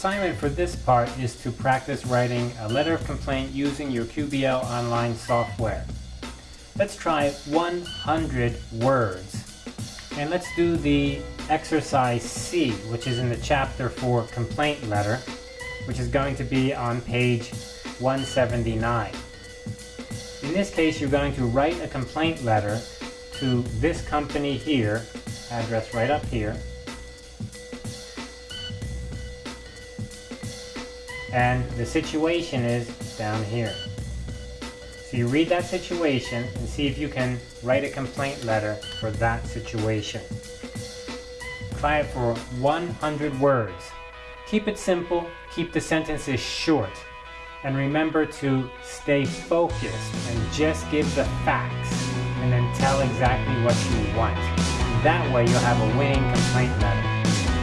assignment for this part is to practice writing a letter of complaint using your QBL online software. Let's try 100 words. And let's do the exercise C, which is in the chapter for complaint letter, which is going to be on page 179. In this case, you're going to write a complaint letter to this company here, address right up here, and the situation is down here. So you read that situation and see if you can write a complaint letter for that situation. Try it for 100 words. Keep it simple, keep the sentences short, and remember to stay focused and just give the facts and then tell exactly what you want. That way you'll have a winning complaint letter.